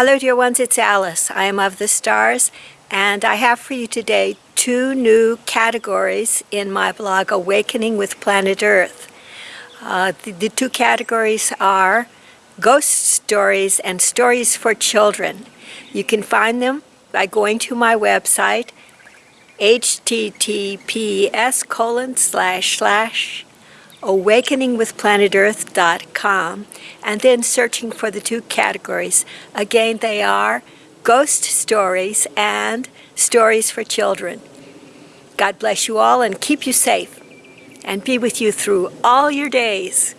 Hello dear ones, it's Alice. I am of the stars and I have for you today two new categories in my blog Awakening with Planet Earth. Uh, the, the two categories are ghost stories and stories for children. You can find them by going to my website https colon slash slash awakeningwithplanetearth.com and then searching for the two categories. Again, they are ghost stories and stories for children. God bless you all and keep you safe and be with you through all your days.